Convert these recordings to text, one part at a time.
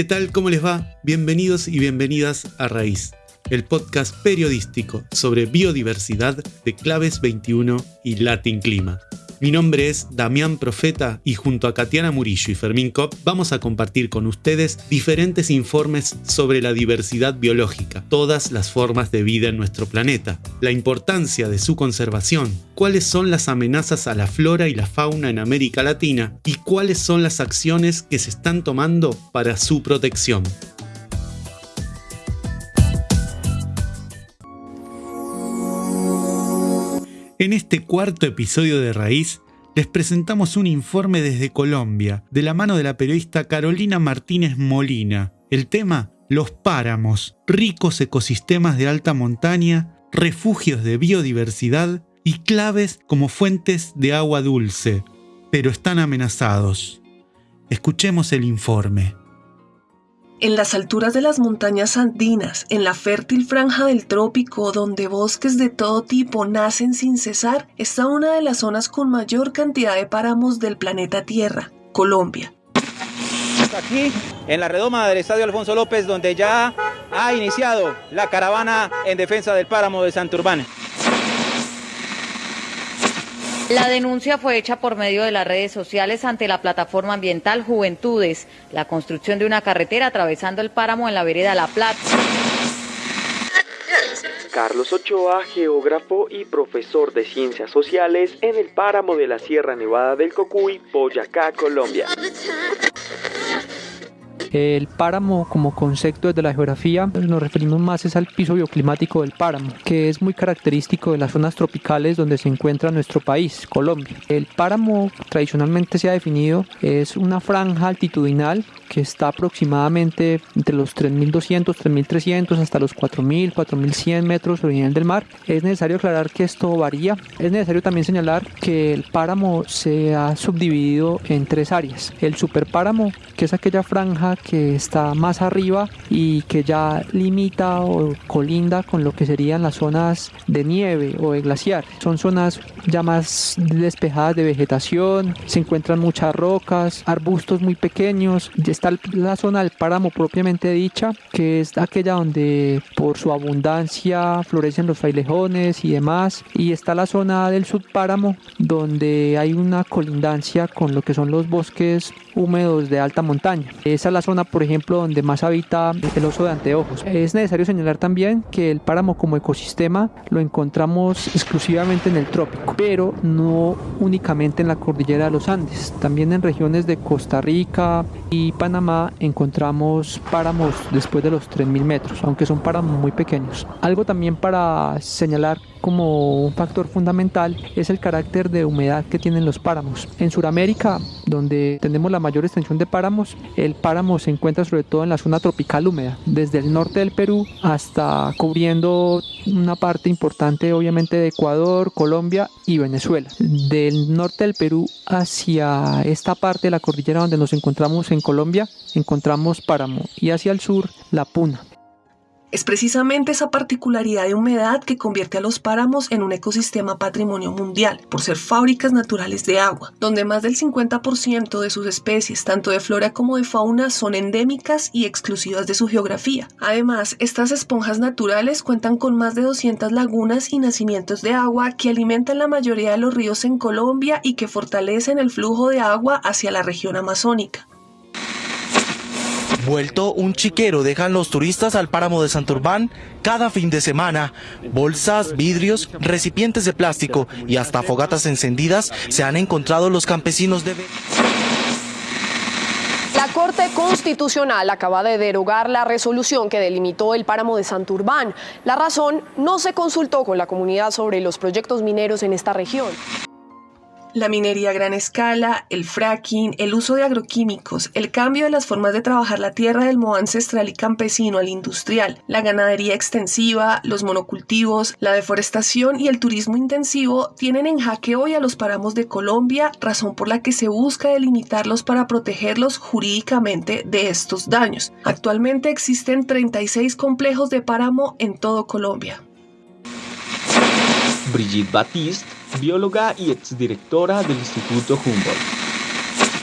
¿Qué tal? ¿Cómo les va? Bienvenidos y bienvenidas a Raíz, el podcast periodístico sobre biodiversidad de Claves 21 y Latin Clima. Mi nombre es Damián Profeta y junto a Katiana Murillo y Fermín Kopp vamos a compartir con ustedes diferentes informes sobre la diversidad biológica, todas las formas de vida en nuestro planeta, la importancia de su conservación, cuáles son las amenazas a la flora y la fauna en América Latina y cuáles son las acciones que se están tomando para su protección. En este cuarto episodio de Raíz, les presentamos un informe desde Colombia, de la mano de la periodista Carolina Martínez Molina. El tema, los páramos, ricos ecosistemas de alta montaña, refugios de biodiversidad y claves como fuentes de agua dulce, pero están amenazados. Escuchemos el informe. En las alturas de las montañas andinas, en la fértil franja del trópico donde bosques de todo tipo nacen sin cesar, está una de las zonas con mayor cantidad de páramos del planeta Tierra, Colombia. Aquí, en la redoma del Estadio Alfonso López, donde ya ha iniciado la caravana en defensa del páramo de Santurbán. La denuncia fue hecha por medio de las redes sociales ante la plataforma ambiental Juventudes, la construcción de una carretera atravesando el páramo en la vereda La Plata. Carlos Ochoa, geógrafo y profesor de ciencias sociales en el páramo de la Sierra Nevada del Cocuy, Boyacá, Colombia. El páramo como concepto de la geografía nos referimos más es al piso bioclimático del páramo, que es muy característico de las zonas tropicales donde se encuentra nuestro país, Colombia. El páramo tradicionalmente se ha definido es una franja altitudinal que está aproximadamente entre los 3.200, 3.300 hasta los 4.000, 4.100 metros sobre el nivel del mar. Es necesario aclarar que esto varía. Es necesario también señalar que el páramo se ha subdividido en tres áreas. El superpáramo, que es aquella franja que está más arriba y que ya limita o colinda con lo que serían las zonas de nieve o de glaciar. Son zonas ya más despejadas de vegetación, se encuentran muchas rocas, arbustos muy pequeños. Está la zona del páramo propiamente dicha, que es aquella donde por su abundancia florecen los frailejones y demás. Y está la zona del subpáramo, donde hay una colindancia con lo que son los bosques húmedos de alta montaña. Esa es la zona, por ejemplo, donde más habita el oso de anteojos. Es necesario señalar también que el páramo como ecosistema lo encontramos exclusivamente en el trópico, pero no únicamente en la cordillera de los Andes. También en regiones de Costa Rica y Panamá encontramos páramos después de los 3.000 metros, aunque son páramos muy pequeños. Algo también para señalar como un factor fundamental es el carácter de humedad que tienen los páramos. En Sudamérica, donde tenemos la mayor extensión de páramos, el páramo se encuentra sobre todo en la zona tropical húmeda, desde el norte del Perú hasta cubriendo una parte importante obviamente de Ecuador, Colombia y Venezuela. Del norte del Perú hacia esta parte de la cordillera donde nos encontramos en Colombia, encontramos páramo y hacia el sur la puna. Es precisamente esa particularidad de humedad que convierte a los páramos en un ecosistema patrimonio mundial, por ser fábricas naturales de agua, donde más del 50% de sus especies, tanto de flora como de fauna, son endémicas y exclusivas de su geografía. Además, estas esponjas naturales cuentan con más de 200 lagunas y nacimientos de agua que alimentan la mayoría de los ríos en Colombia y que fortalecen el flujo de agua hacia la región amazónica. Vuelto un chiquero dejan los turistas al páramo de Santurbán cada fin de semana. Bolsas, vidrios, recipientes de plástico y hasta fogatas encendidas se han encontrado los campesinos de... La Corte Constitucional acaba de derogar la resolución que delimitó el páramo de Santurbán. La razón, no se consultó con la comunidad sobre los proyectos mineros en esta región. La minería a gran escala, el fracking, el uso de agroquímicos, el cambio de las formas de trabajar la tierra del modo ancestral y campesino al industrial, la ganadería extensiva, los monocultivos, la deforestación y el turismo intensivo tienen en jaque hoy a los páramos de Colombia, razón por la que se busca delimitarlos para protegerlos jurídicamente de estos daños. Actualmente existen 36 complejos de páramo en todo Colombia. Brigitte Batiste bióloga y exdirectora del Instituto Humboldt.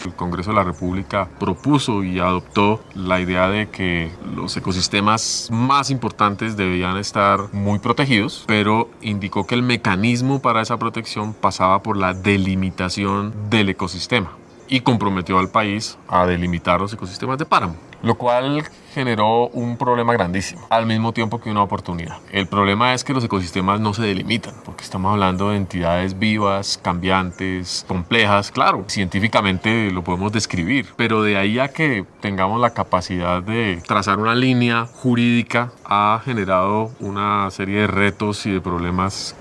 El Congreso de la República propuso y adoptó la idea de que los ecosistemas más importantes debían estar muy protegidos, pero indicó que el mecanismo para esa protección pasaba por la delimitación del ecosistema y comprometió al país a delimitar los ecosistemas de páramo, lo cual generó un problema grandísimo, al mismo tiempo que una oportunidad. El problema es que los ecosistemas no se delimitan, porque estamos hablando de entidades vivas, cambiantes, complejas, claro, científicamente lo podemos describir, pero de ahí a que tengamos la capacidad de trazar una línea jurídica ha generado una serie de retos y de problemas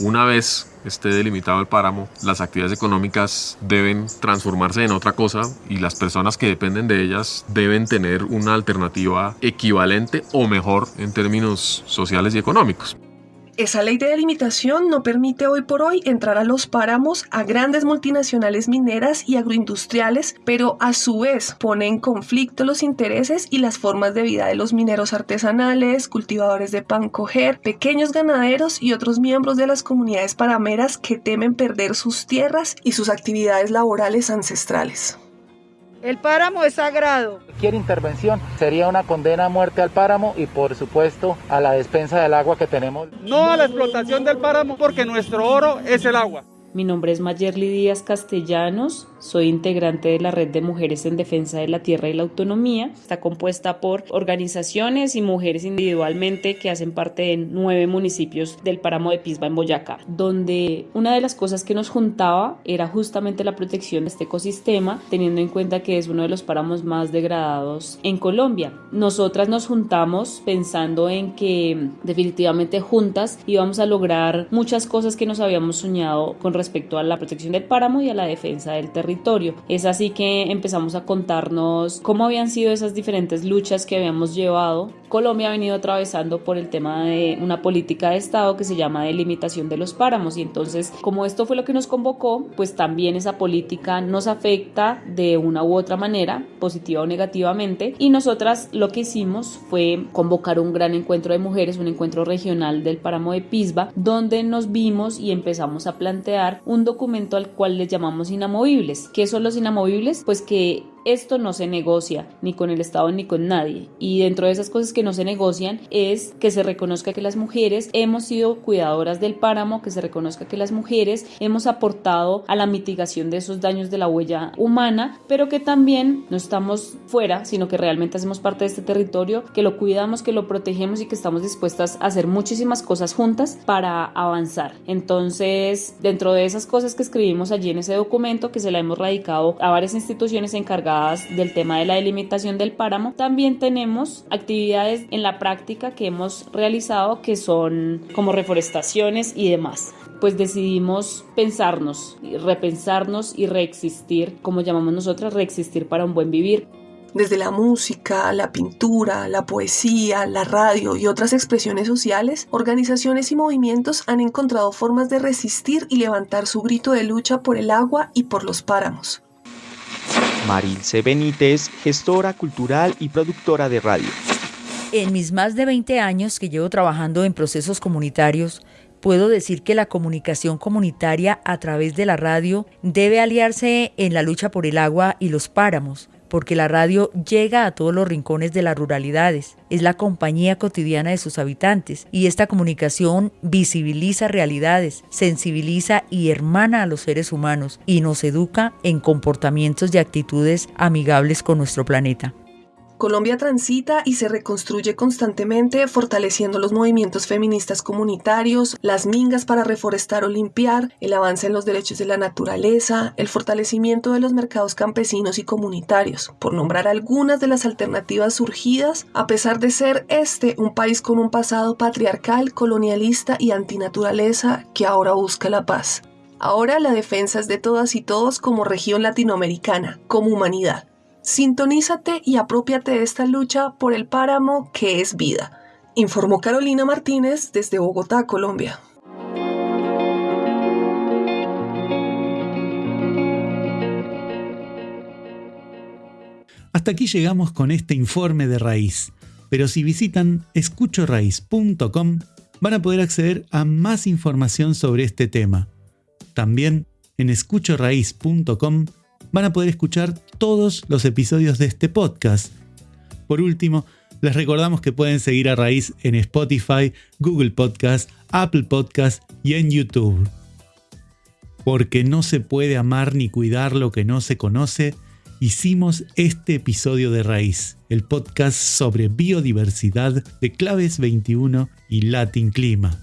una vez esté delimitado el páramo, las actividades económicas deben transformarse en otra cosa y las personas que dependen de ellas deben tener una alternativa equivalente o mejor en términos sociales y económicos. Esa ley de delimitación no permite hoy por hoy entrar a los páramos a grandes multinacionales mineras y agroindustriales, pero a su vez pone en conflicto los intereses y las formas de vida de los mineros artesanales, cultivadores de pan coger, pequeños ganaderos y otros miembros de las comunidades parameras que temen perder sus tierras y sus actividades laborales ancestrales. El páramo es sagrado. Cualquier intervención sería una condena a muerte al páramo y por supuesto a la despensa del agua que tenemos. No a la explotación del páramo porque nuestro oro es el agua. Mi nombre es Mayerly Díaz Castellanos, soy integrante de la Red de Mujeres en Defensa de la Tierra y la Autonomía. Está compuesta por organizaciones y mujeres individualmente que hacen parte de nueve municipios del páramo de Pisba en Boyacá, donde una de las cosas que nos juntaba era justamente la protección de este ecosistema, teniendo en cuenta que es uno de los páramos más degradados en Colombia. Nosotras nos juntamos pensando en que definitivamente juntas íbamos a lograr muchas cosas que nos habíamos soñado con respecto a la protección del páramo y a la defensa del territorio. Es así que empezamos a contarnos cómo habían sido esas diferentes luchas que habíamos llevado. Colombia ha venido atravesando por el tema de una política de Estado que se llama delimitación de los páramos y entonces como esto fue lo que nos convocó, pues también esa política nos afecta de una u otra manera, positiva o negativamente, y nosotras lo que hicimos fue convocar un gran encuentro de mujeres, un encuentro regional del páramo de Pisba, donde nos vimos y empezamos a plantear un documento al cual les llamamos inamovibles. ¿Qué son los inamovibles? Pues que esto no se negocia ni con el Estado ni con nadie. Y dentro de esas cosas que no se negocian es que se reconozca que las mujeres hemos sido cuidadoras del páramo, que se reconozca que las mujeres hemos aportado a la mitigación de esos daños de la huella humana, pero que también no estamos fuera, sino que realmente hacemos parte de este territorio, que lo cuidamos, que lo protegemos y que estamos dispuestas a hacer muchísimas cosas juntas para avanzar. Entonces, dentro de esas cosas que escribimos allí en ese documento, que se la hemos radicado a varias instituciones encargadas del tema de la delimitación del páramo, también tenemos actividades en la práctica que hemos realizado que son como reforestaciones y demás pues decidimos pensarnos, repensarnos y reexistir, como llamamos nosotras, reexistir para un buen vivir. Desde la música, la pintura, la poesía, la radio y otras expresiones sociales, organizaciones y movimientos han encontrado formas de resistir y levantar su grito de lucha por el agua y por los páramos. Marilce Benítez, gestora cultural y productora de radio. En mis más de 20 años que llevo trabajando en procesos comunitarios, puedo decir que la comunicación comunitaria a través de la radio debe aliarse en la lucha por el agua y los páramos, porque la radio llega a todos los rincones de las ruralidades, es la compañía cotidiana de sus habitantes y esta comunicación visibiliza realidades, sensibiliza y hermana a los seres humanos y nos educa en comportamientos y actitudes amigables con nuestro planeta. Colombia transita y se reconstruye constantemente, fortaleciendo los movimientos feministas comunitarios, las mingas para reforestar o limpiar, el avance en los derechos de la naturaleza, el fortalecimiento de los mercados campesinos y comunitarios, por nombrar algunas de las alternativas surgidas, a pesar de ser este un país con un pasado patriarcal, colonialista y antinaturaleza que ahora busca la paz. Ahora la defensa es de todas y todos como región latinoamericana, como humanidad. Sintonízate y apropiate de esta lucha por el páramo que es vida, informó Carolina Martínez desde Bogotá, Colombia. Hasta aquí llegamos con este informe de raíz, pero si visitan escuchoraíz.com van a poder acceder a más información sobre este tema. También en escuchoraíz.com van a poder escuchar todos los episodios de este podcast. Por último, les recordamos que pueden seguir a Raíz en Spotify, Google Podcast, Apple Podcast y en YouTube. Porque no se puede amar ni cuidar lo que no se conoce, hicimos este episodio de Raíz, el podcast sobre biodiversidad de Claves 21 y Latin Clima.